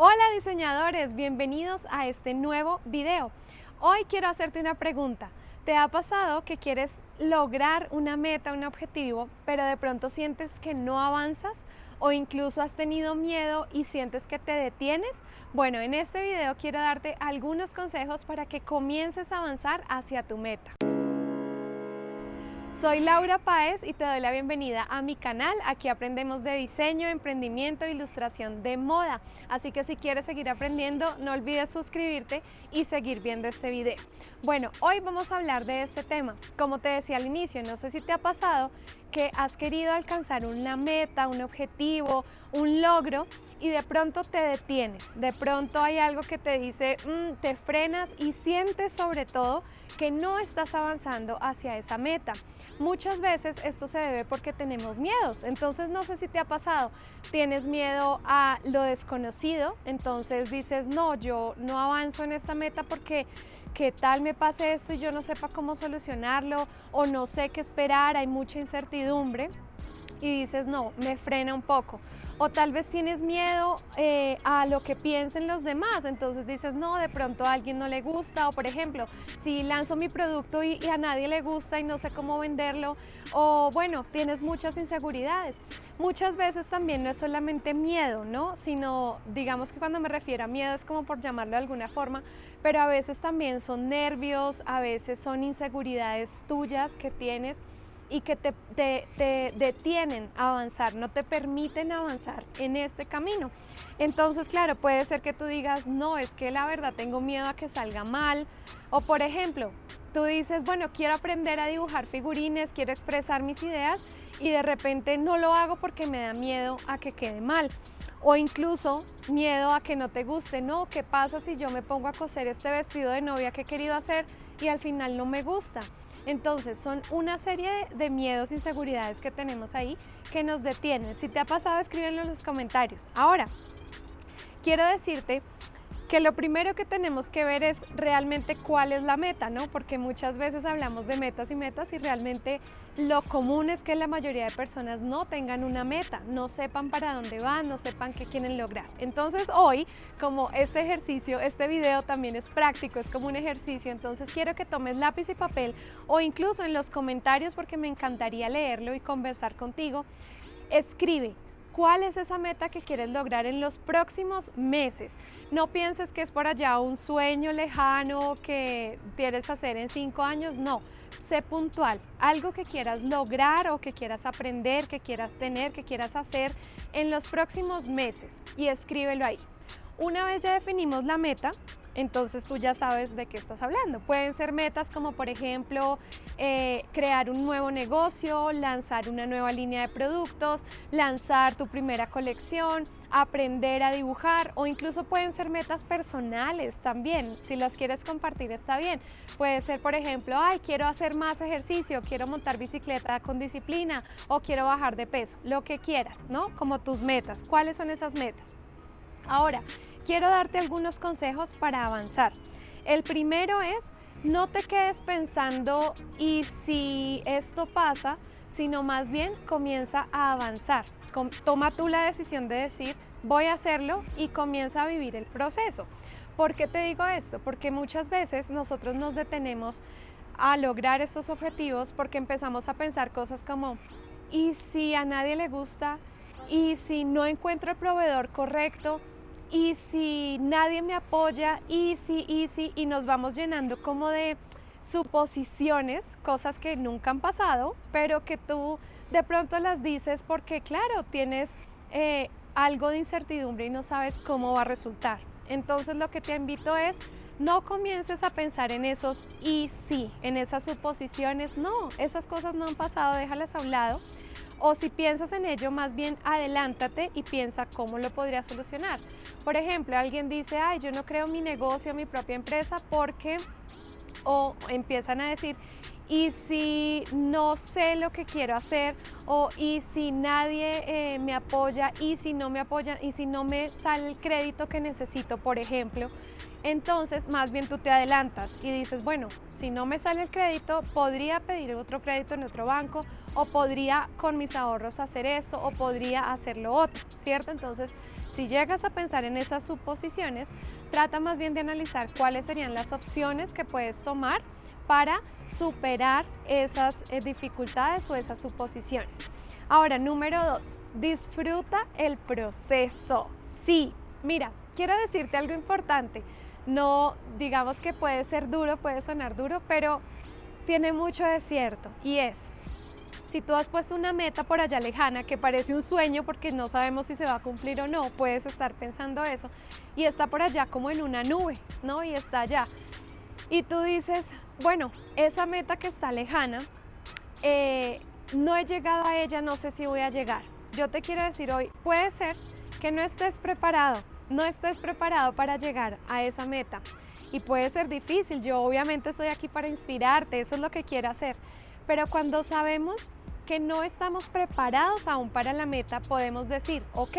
Hola diseñadores, bienvenidos a este nuevo video. Hoy quiero hacerte una pregunta. ¿Te ha pasado que quieres lograr una meta, un objetivo, pero de pronto sientes que no avanzas o incluso has tenido miedo y sientes que te detienes? Bueno, en este video quiero darte algunos consejos para que comiences a avanzar hacia tu meta. Soy Laura Páez y te doy la bienvenida a mi canal. Aquí aprendemos de diseño, emprendimiento e ilustración de moda. Así que si quieres seguir aprendiendo, no olvides suscribirte y seguir viendo este video. Bueno, hoy vamos a hablar de este tema. Como te decía al inicio, no sé si te ha pasado que has querido alcanzar una meta, un objetivo, un logro y de pronto te detienes. De pronto hay algo que te dice, mm, te frenas y sientes sobre todo que no estás avanzando hacia esa meta. Muchas veces esto se debe porque tenemos miedos, entonces no sé si te ha pasado, tienes miedo a lo desconocido, entonces dices, no, yo no avanzo en esta meta porque qué tal me pase esto y yo no sepa cómo solucionarlo o no sé qué esperar, hay mucha incertidumbre y dices, no, me frena un poco o tal vez tienes miedo eh, a lo que piensen los demás, entonces dices, no, de pronto a alguien no le gusta, o por ejemplo, si lanzo mi producto y, a nadie le gusta y no sé cómo venderlo, o bueno, tienes muchas inseguridades. Muchas veces también no es solamente miedo, ¿no? Sino, digamos que cuando me refiero a miedo es como por llamarlo de alguna forma, pero a veces también son nervios, a veces son inseguridades tuyas que tienes y que te, te, detienen a avanzar, no te permiten avanzar en este camino. Entonces, claro, puede ser que tú digas, no, es que la verdad tengo miedo a que salga mal. O por ejemplo, tú dices, bueno, quiero aprender a dibujar figurines, quiero expresar mis ideas y de repente no lo hago porque me da miedo a que quede mal. O incluso miedo a que no te guste, no, ¿qué pasa si yo me pongo a coser este vestido de novia que he querido hacer y al final no me gusta? Entonces son una serie de miedos, inseguridades que tenemos ahí que nos detienen. Si te ha pasado, escríbenlo en los comentarios. Ahora, quiero decirte que lo primero que tenemos que ver es realmente cuál es la meta, ¿no? Porque muchas veces hablamos de metas y metas y realmente lo común es que la mayoría de personas no tengan una meta, no sepan para dónde van, no sepan qué quieren lograr. Entonces hoy, como este ejercicio, este video también es práctico, es como un ejercicio, entonces quiero que tomes lápiz y papel o incluso en los comentarios porque me encantaría leerlo y conversar contigo, escribe cuál es esa meta que quieres lograr en los próximos meses. No pienses que es por allá un sueño lejano que quieres hacer en cinco años, no. Sé puntual, algo que quieras lograr o que quieras aprender, que quieras tener, que quieras hacer en los próximos meses y escríbelo ahí. Una vez ya definimos la meta, entonces tú ya sabes de qué estás hablando. Pueden ser metas como por ejemplo eh, crear un nuevo negocio, lanzar una nueva línea de productos, lanzar tu primera colección, aprender a dibujar o incluso pueden ser metas personales también. Si las quieres compartir está bien. Puede ser por ejemplo, ay quiero hacer más ejercicio, quiero montar bicicleta con disciplina o quiero bajar de peso, lo que quieras, ¿no? Como tus metas. ¿Cuáles son esas metas? Ahora, quiero darte algunos consejos para avanzar. El primero es, no te quedes pensando y si esto pasa, sino más bien comienza a avanzar. Toma tú la decisión de decir, voy a hacerlo y comienza a vivir el proceso. ¿Por qué te digo esto? Porque muchas veces nosotros nos detenemos a lograr estos objetivos porque empezamos a pensar cosas como, ¿y si a nadie le gusta? ¿Y si no encuentro el proveedor correcto? Y si nadie me apoya, y si, y si, y nos vamos llenando como de suposiciones, cosas que nunca han pasado, pero que tú de pronto las dices porque, claro, tienes eh, algo de incertidumbre y no sabes cómo va a resultar. Entonces lo que te invito es, no comiences a pensar en esos y sí, en esas suposiciones, no, esas cosas no han pasado, déjalas a un lado o si piensas en ello, más bien adelántate y piensa cómo lo podría solucionar. Por ejemplo, alguien dice, ay, yo no creo mi negocio, mi propia empresa porque o empiezan a decir, y si no sé lo que quiero hacer o y si nadie eh, me apoya y si no me apoya y si no me sale el crédito que necesito, por ejemplo, entonces más bien tú te adelantas y dices, bueno, si no me sale el crédito, podría pedir otro crédito en otro banco o podría con mis ahorros hacer esto o podría hacer lo otro, ¿cierto? Entonces, si llegas a pensar en esas suposiciones, trata más bien de analizar cuáles serían las opciones que puedes tomar para superar esas eh, dificultades o esas suposiciones. Ahora, número dos, disfruta el proceso. Sí, mira, quiero decirte algo importante. No, digamos que puede ser duro, puede sonar duro, pero tiene mucho de cierto y es, si tú has puesto una meta por allá lejana que parece un sueño porque no sabemos si se va a cumplir o no, puedes estar pensando eso y está por allá como en una nube, ¿no? Y está allá. Y tú dices, bueno, esa meta que está lejana, eh, no he llegado a ella, no sé si voy a llegar. Yo te quiero decir hoy, puede ser que no estés preparado, no estés preparado para llegar a esa meta. Y puede ser difícil, yo obviamente estoy aquí para inspirarte, eso es lo que quiero hacer. Pero cuando sabemos que no estamos preparados aún para la meta, podemos decir, ok,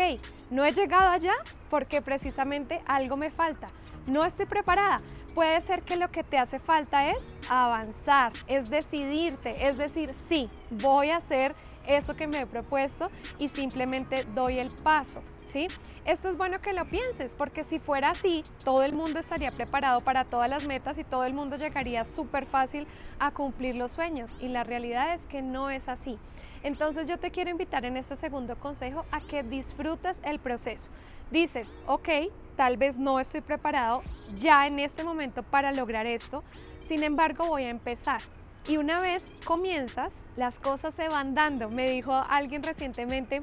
no he llegado allá porque precisamente algo me falta no estoy preparada. Puede ser que lo que te hace falta es avanzar, es decidirte, es decir, sí, voy a hacer esto que me he propuesto y simplemente doy el paso. ¿Sí? Esto es bueno que lo pienses, porque si fuera así, todo el mundo estaría preparado para todas las metas y todo el mundo llegaría súper fácil a cumplir los sueños. Y la realidad es que no es así. Entonces yo te quiero invitar en este segundo consejo a que disfrutes el proceso. Dices, ok, tal vez no estoy preparado ya en este momento para lograr esto, sin embargo voy a empezar. Y una vez comienzas, las cosas se van dando. Me dijo alguien recientemente,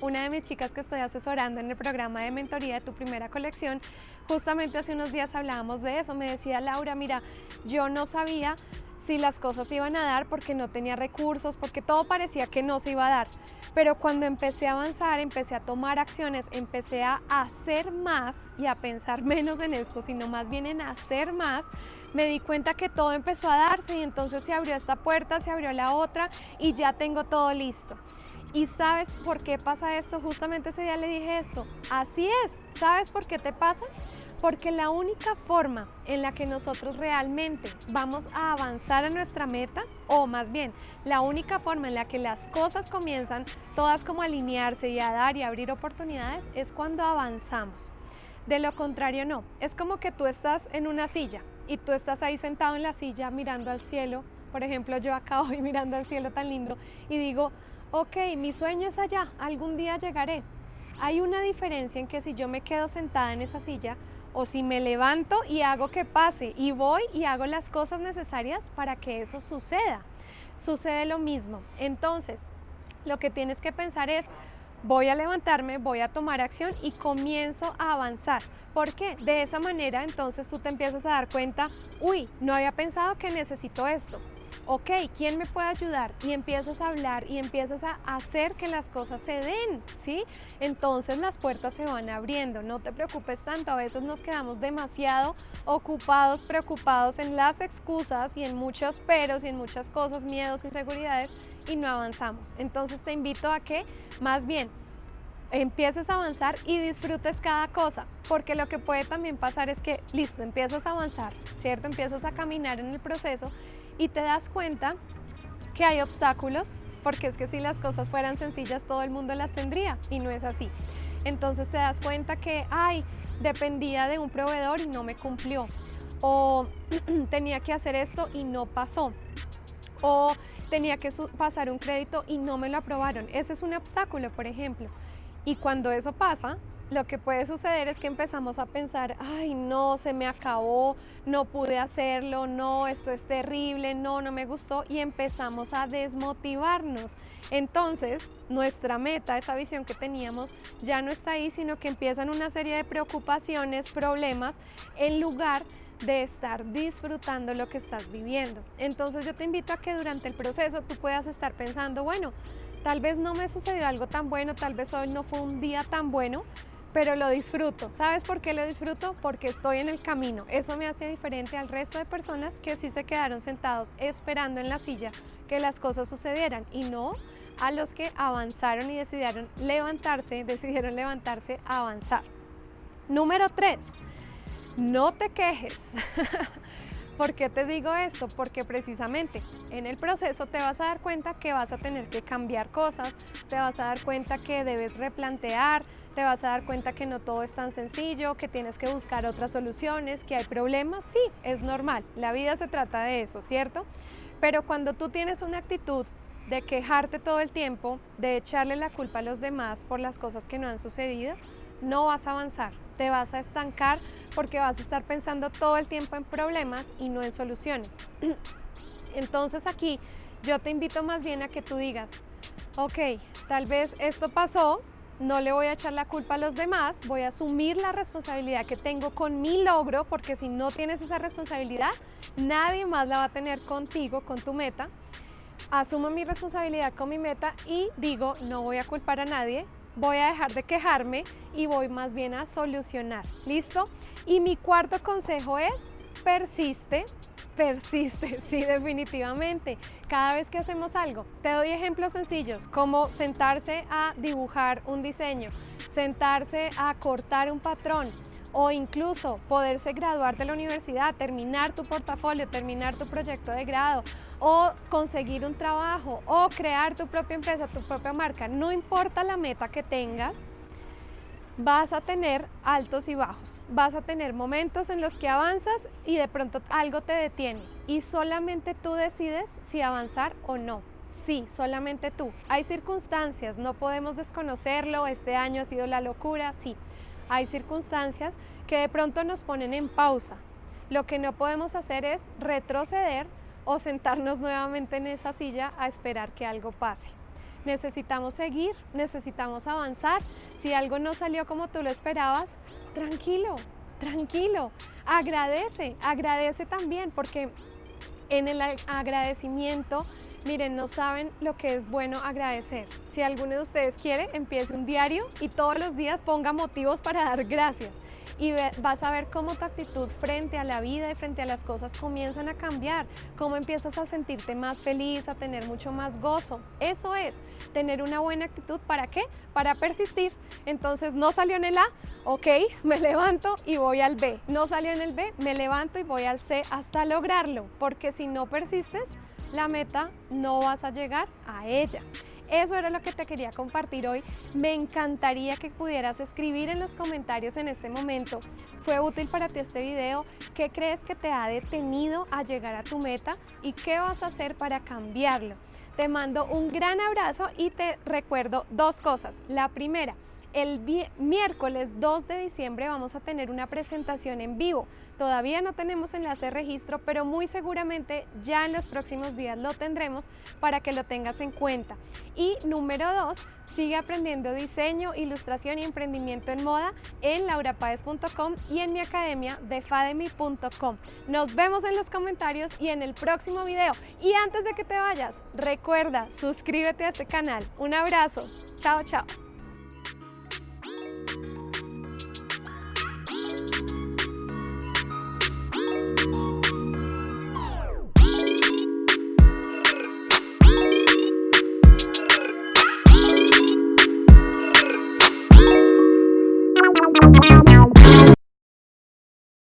una de mis chicas que estoy asesorando en el programa de mentoría de tu primera colección, justamente hace unos días hablábamos de eso. Me decía Laura, mira, yo no sabía si las cosas iban a dar porque no tenía recursos, porque todo parecía que no se iba a dar. Pero cuando empecé a avanzar, empecé a tomar acciones, empecé a hacer más y a pensar menos en esto, sino más bien en hacer más, me di cuenta que todo empezó a darse y entonces se abrió esta puerta, se abrió la otra y ya tengo todo listo. ¿Y sabes por qué pasa esto? Justamente ese día le dije esto. Así es. ¿Sabes por qué te pasa? Porque la única forma en la que nosotros realmente vamos a avanzar a nuestra meta, o más bien, la única forma en la que las cosas comienzan todas como a alinearse y a dar y abrir oportunidades, es cuando avanzamos. De lo contrario, no. Es como que tú estás en una silla y tú estás ahí sentado en la silla mirando al cielo. Por ejemplo, yo acá hoy mirando al cielo tan lindo y digo, ok, mi sueño es allá, algún día llegaré. Hay una diferencia en que si yo me quedo sentada en esa silla o si me levanto y hago que pase y voy y hago las cosas necesarias para que eso suceda. Sucede lo mismo. Entonces, lo que tienes que pensar es, voy a levantarme, voy a tomar acción y comienzo a avanzar. ¿Por qué? De esa manera entonces tú te empiezas a dar cuenta, uy, no había pensado que necesito esto ok, ¿quién me puede ayudar? Y empiezas a hablar y empiezas a hacer que las cosas se den, ¿sí? Entonces las puertas se van abriendo, no te preocupes tanto, a veces nos quedamos demasiado ocupados, preocupados en las excusas y en muchos peros y en muchas cosas, miedos, inseguridades y no avanzamos. Entonces te invito a que más bien empieces a avanzar y disfrutes cada cosa, porque lo que puede también pasar es que, listo, empiezas a avanzar, ¿cierto? Empiezas a caminar en el proceso y te das cuenta que hay obstáculos, porque es que si las cosas fueran sencillas todo el mundo las tendría y no es así. Entonces te das cuenta que, ay, dependía de un proveedor y no me cumplió, o tenía que hacer esto y no pasó, o tenía que pasar un crédito y no me lo aprobaron. Ese es un obstáculo, por ejemplo. Y cuando eso pasa, lo que puede suceder es que empezamos a pensar, ay no, se me acabó, no pude hacerlo, no, esto es terrible, no, no me gustó y empezamos a desmotivarnos. Entonces, nuestra meta, esa visión que teníamos, ya no está ahí, sino que empiezan una serie de preocupaciones, problemas, en lugar de estar disfrutando lo que estás viviendo. Entonces yo te invito a que durante el proceso tú puedas estar pensando, bueno, tal vez no me sucedió algo tan bueno, tal vez hoy no fue un día tan bueno, pero lo disfruto. ¿Sabes por qué lo disfruto? Porque estoy en el camino. Eso me hace diferente al resto de personas que sí se quedaron sentados esperando en la silla que las cosas sucedieran y no a los que avanzaron y decidieron levantarse, decidieron levantarse a avanzar. Número 3. No te quejes. ¿Por qué te digo esto? Porque precisamente en el proceso te vas a dar cuenta que vas a tener que cambiar cosas, te vas a dar cuenta que debes replantear, te vas a dar cuenta que no todo es tan sencillo, que tienes que buscar otras soluciones, que hay problemas, sí, es normal, la vida se trata de eso, ¿cierto? Pero cuando tú tienes una actitud de quejarte todo el tiempo, de echarle la culpa a los demás por las cosas que no han sucedido, no vas a avanzar, te vas a estancar porque vas a estar pensando todo el tiempo en problemas y no en soluciones. Entonces aquí yo te invito más bien a que tú digas, ok, tal vez esto pasó, no le voy a echar la culpa a los demás, voy a asumir la responsabilidad que tengo con mi logro, porque si no tienes esa responsabilidad, nadie más la va a tener contigo, con tu meta. Asumo mi responsabilidad con mi meta y digo, no voy a culpar a nadie, voy a dejar de quejarme y voy más bien a solucionar. ¿Listo? Y mi cuarto consejo es persiste, persiste, sí, definitivamente. Cada vez que hacemos algo, te doy ejemplos sencillos, como sentarse a dibujar un diseño, sentarse a cortar un patrón, o incluso poderse graduar de la universidad, terminar tu portafolio, terminar tu proyecto de grado o conseguir un trabajo o crear tu propia empresa, tu propia marca, no importa la meta que tengas, vas a tener altos y bajos, vas a tener momentos en los que avanzas y de pronto algo te detiene y solamente tú decides si avanzar o no. Sí, solamente tú. Hay circunstancias, no podemos desconocerlo, este año ha sido la locura, sí, hay circunstancias que de pronto nos ponen en pausa. Lo que no podemos hacer es retroceder o sentarnos nuevamente en esa silla a esperar que algo pase. Necesitamos seguir, necesitamos avanzar. Si algo no salió como tú lo esperabas, tranquilo, tranquilo. Agradece, agradece también porque en el agradecimiento Miren, no saben lo que es bueno agradecer. Si alguno de ustedes quiere, empiece un diario y todos los días ponga motivos para dar gracias y vas a ver cómo tu actitud frente a la vida y frente a las cosas comienzan a cambiar, cómo empiezas a sentirte más feliz, a tener mucho más gozo. Eso es, tener una buena actitud, ¿para qué? Para persistir. Entonces, no salió en el A, ok, me levanto y voy al B. No salió en el B, me levanto y voy al C hasta lograrlo, porque si no persistes, la meta no vas a llegar a ella. Eso era lo que te quería compartir hoy. Me encantaría que pudieras escribir en los comentarios en este momento. ¿Fue útil para ti este video? ¿Qué crees que te ha detenido a llegar a tu meta? ¿Y qué vas a hacer para cambiarlo? Te mando un gran abrazo y te recuerdo dos cosas. La primera, el miércoles 2 de diciembre vamos a tener una presentación en vivo. Todavía no tenemos enlace de registro, pero muy seguramente ya en los próximos días lo tendremos para que lo tengas en cuenta. Y número 2, sigue aprendiendo diseño, ilustración y emprendimiento en moda en laurapaez.com y en mi academia defademy.com. Nos vemos en los comentarios y en el próximo video. Y antes de que te vayas, recuerda, suscríbete a este canal. Un abrazo. Chao, chao.